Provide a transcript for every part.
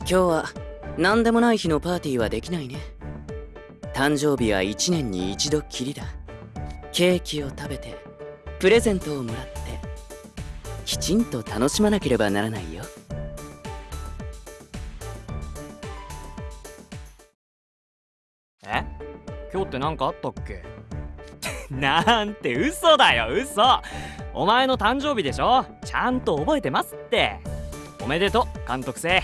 今日は何でもない日のパーティーはできないね。誕生日は1年に一度きりだ。ケーキを食べてプレゼントをもらってきちんと楽しまなければならないよ。え？今日って何かあったっけ？なんて嘘だよ嘘。お前の誕生日でしょ？ちゃんと覚えてますって。おめでとう監督生。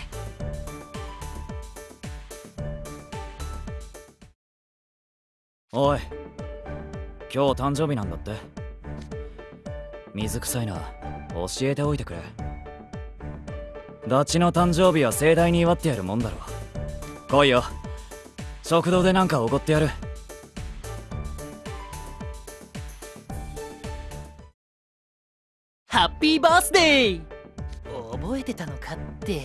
おい今日誕生日なんだって。水臭いな。教えておいてくれ。ダチの誕生日は盛大に祝ってやるもんだろ来いよ。食堂でなんかおごってやる。ハッピーバースデー覚えてたのかって。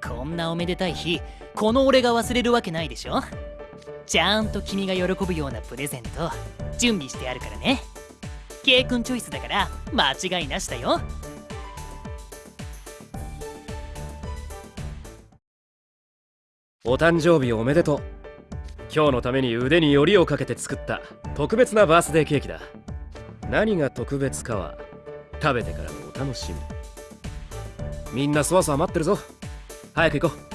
こんなおめでたい日この俺が忘れるわけないでしょ？ちゃんと君が喜ぶようなプレゼント準備してあるからね。K 君チョイスだから間違いなしだよ。お誕生日おめでとう。今日のために腕によりをかけて作った特別なバースデーケーキだ。何が特別かは食べてからのお楽しみ。みんなそわそわ待ってるぞ。早く行こう。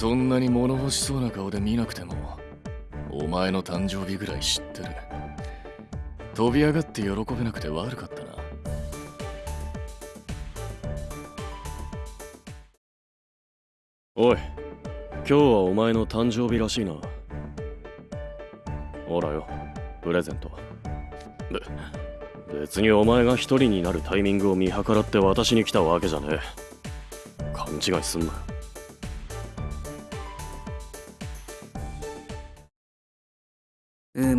そんなに物欲しそうな顔で見なくてもお前の誕生日ぐらい知ってる。飛び上がって喜べなくて悪かったな。おい今日はお前の誕生日らしいな。ほらよプレゼント。べ別にお前が一人になるタイミングを見計らって私に来たわけじゃねえ。勘違いすんなよ。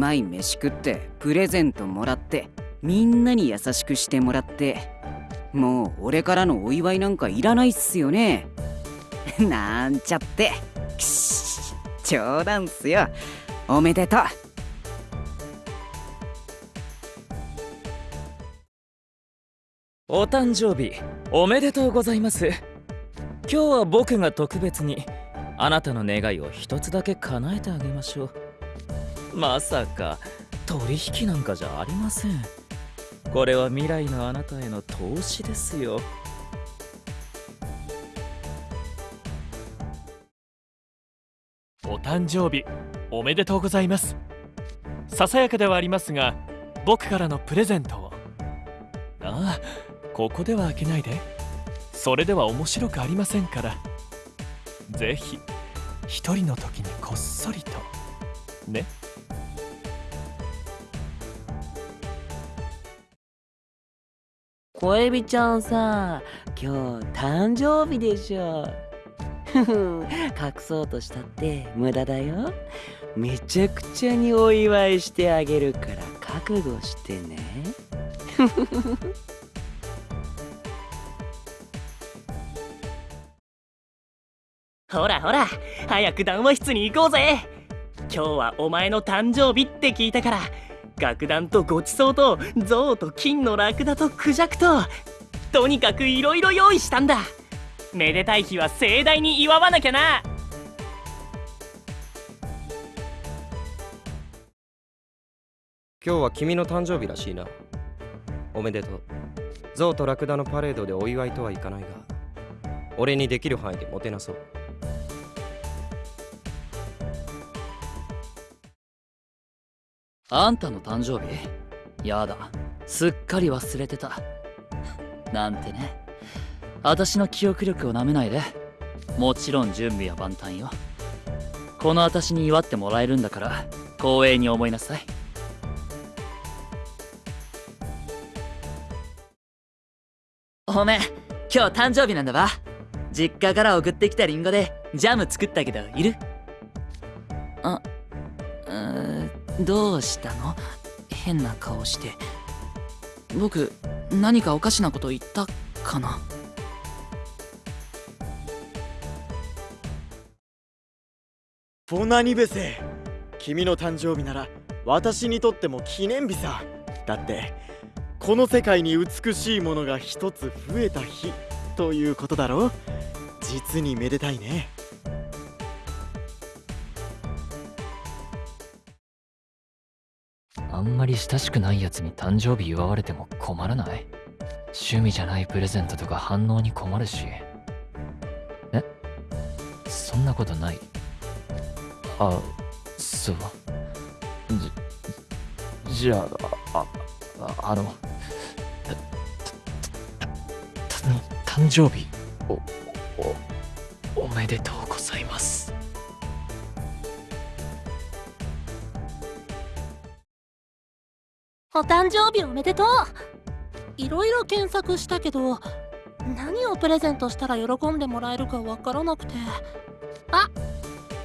まい飯食ってプレゼントもらってみんなに優しくしてもらってもう俺からのお祝いなんかいらないっすよね。なんちゃって。く し冗談っすよ。おめでとう。お誕生日おめでとうございます。今日は僕が特別にあなたの願いを一つだけ叶えてあげましょう。まさか取引なんかじゃありません。これは未来のあなたへの投資ですよ。お誕生日おめでとうございます。ささやかではありますが僕からのプレゼントを。ああここでは開けないで。それでは面白くありませんから。ぜひ一人の時にこっそりと。ね。小エビちゃんさ今日誕生日でしょふふ 隠そうとしたって無駄だよ。めちゃくちゃにお祝いしてあげるから覚悟してね。ふふふふほらほら早く談話室に行こうぜ。今日はお前の誕生日って聞いたから楽団とごちそうと象と金のラクダとクジャクととにかくいろいろ用意したんだ。めでたい日は盛大に祝わなきゃな。今日は君の誕生日らしいな。おめでとう。象とラクダのパレードでお祝いとはいかないが俺にできる範囲でもてなそう。あんたの誕生日？やだ。すっかり忘れてた。なんてね。私の記憶力をなめないで。もちろん準備は万端よ。この私に祝ってもらえるんだから光栄に思いなさい。おめ今日誕生日なんだわ。実家から送ってきたリンゴでジャム作ったけどいる？あうーどうしたの？変な顔して。僕何かおかしなこと言ったかな？ボナニベセ君の誕生日なら私にとっても記念日さ。だってこの世界に美しいものが一つ増えた日ということだろ実にめでたいね。あんまり親しくないやつに誕生日祝われても困らない？趣味じゃないプレゼントとか反応に困るし。え？そんなことない。あそう。じじゃあああの誕生日おおおめでとうございます。お誕生日おめでとう。いろいろ検索したけど何をプレゼントしたら喜んでもらえるかわからなくて。あ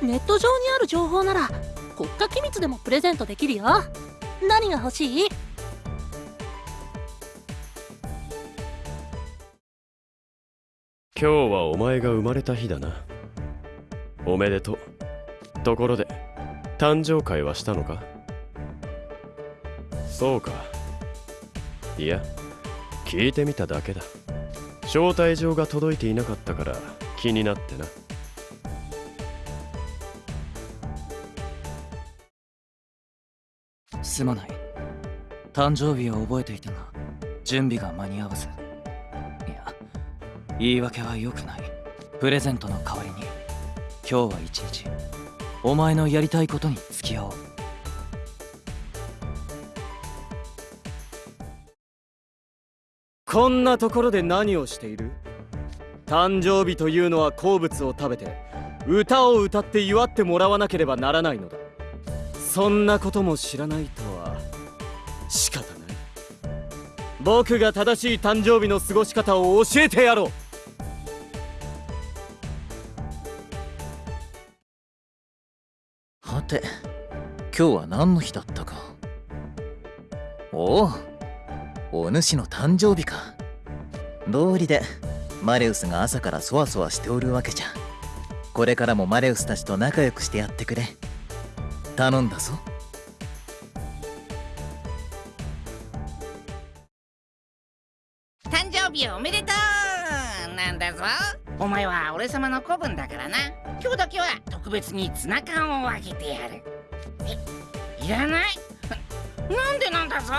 ネット上にある情報なら国家機密でもプレゼントできるよ。何が欲しい？今日はお前が生まれた日だな。おめでとう。ところで誕生会はしたのか？そうか。いや聞いてみただけだ。招待状が届いていなかったから気になってな。すまない。誕生日を覚えていたが準備が間に合わず。いや言い訳は良くない。プレゼントの代わりに。今日は一日。お前のやりたいことに付き合おう。こんなところで何をしている？誕生日というのは好物を食べて歌を歌って祝ってもらわなければならないのだ。そんなことも知らないとは仕方ない。僕が正しい誕生日の過ごし方を教えてやろう。はて今日は何の日だったか。おおお主の誕生日か。道理でマレウスが朝からそわそわしておるわけじゃ。これからもマレウスたちと仲良くしてやってくれ。頼んだぞ。誕生日おめでとう。なんだぞ。お前は俺様の子分だからな。今日だけは特別にツナ缶をあげてやる。えいらない。なんでなんだぞ。